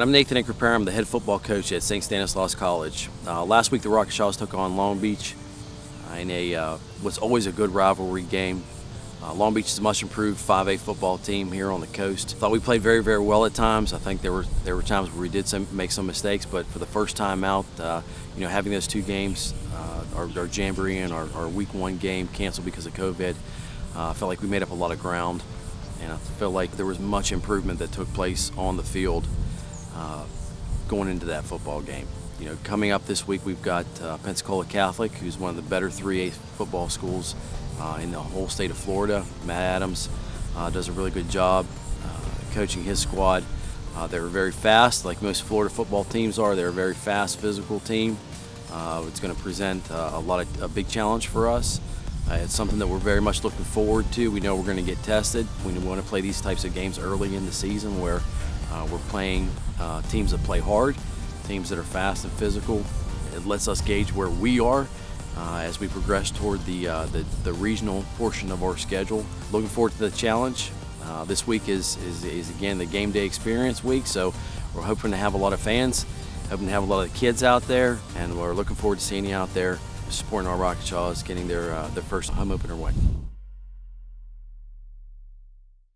I'm Nathan Inkerper. I'm the head football coach at St. Stanislaus College. Uh, last week the Rockachaws took on Long Beach uh, in a uh, what's always a good rivalry game. Uh, Long Beach is a much improved 5A football team here on the coast. Thought we played very, very well at times. I think there were there were times where we did some, make some mistakes, but for the first time out, uh, you know, having those two games, uh, our, our Jamboree and our, our, Week One game canceled because of COVID, I felt like we made up a lot of ground, and I felt like there was much improvement that took place on the field uh, going into that football game. You know, coming up this week, we've got uh, Pensacola Catholic, who's one of the better 3A football schools uh, in the whole state of Florida. Matt Adams uh, does a really good job uh, coaching his squad. Uh, they're very fast, like most Florida football teams are. They're a very fast, physical team. it's going to present a lot of a big challenge for us. Uh, it's something that we're very much looking forward to. We know we're going to get tested. We want to play these types of games early in the season where we're playing uh, teams that play hard, teams that are fast and physical. It lets us gauge where we are uh, as we progress toward the, uh, the, the regional portion of our schedule. Looking forward to the challenge. Uh, this week is, is, is again the game day experience week, so we're hoping to have a lot of fans, hoping to have a lot of kids out there, and we're looking forward to seeing you out there supporting our Rockachaws, getting their, uh, their first home opener win.